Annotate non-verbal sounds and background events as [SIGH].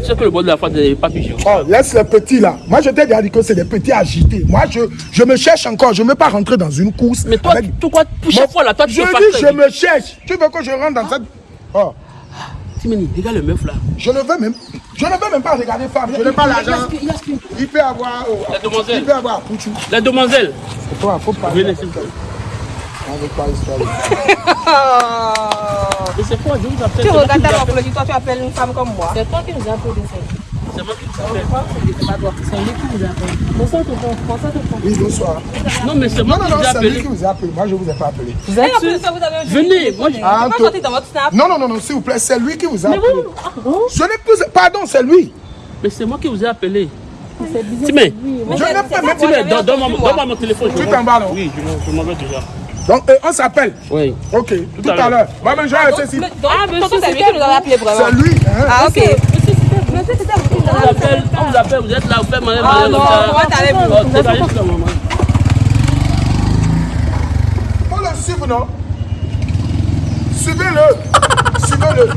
tu sais que le bord de la face n'est pas pigeon. Oh, laisse les petits là. Moi, je t'ai dit que c'est des petits agités. Moi, je, je me cherche encore. Je ne veux pas rentrer dans une course. Mais toi, avec- pour chaque fois là, toi tu Je te dis, je me cherche. Tu veux que je rentre dans cette. Oh, Timeni, regarde le meuf là. je ne veux même. Je ne veux même pas regarder femme. Je n'ai pas l'argent. Il peut avoir. oh, La demoiselle. Il peut avoir Pouchou. La demoiselle. Faut pas, faut pas. Venez s'il vous plaît. On veut pas histoire. [LAUGHS] C'est quoi, je vous appelle. Tu c'est moi qui regardes vous ta appelle. morphologie, toi tu appelles une femme comme moi. C'est toi qui nous as appelé ça. C'est moi qui vous appelle. C'est pas toi. C'est lui qui nous a appelé. Bonsoir, tonton. Bonsoir, tonton. Oui, bonsoir. Non, mais c'est moi Non, non, qui non, vous ai c'est lui appelé. qui vous a appelé. Moi, je ne vous ai pas appelé. Vous êtes sûr? ça, vous avez Venez, moi je. Ah, sortir dans votre snap Non, non, non, non, s'il vous plaît, c'est lui qui vous a Mais appelé. vous, ah, bon Je n'ai plus. Pardon, c'est lui. Mais c'est moi qui vous ai appelé. C'est bizarre. Timé. Oui, Je n'ai pas. Timé, donne-moi mon téléphone. Tu t'en vas, non Oui, je m'en- je m'en vais déjà. Donc, euh, on s'appelle. Oui. Ok, tout, à à l'heure. Moi, je vais rester ici. Donc, Ah, monsieur, c'est lui c'était qui nous avait appelé vraiment. C'est lui. Hein? Ah, ok. Monsieur, c'était Monsieur, c'était vous qui nous On vous avez appelle, on vous appelle, vous êtes là, vous faites manger, Ah manger non, comme ça. comment allez-vous Oh, t'es là, juste là, maman. Faut le suivre, non? Suivez-le. Suivez-le.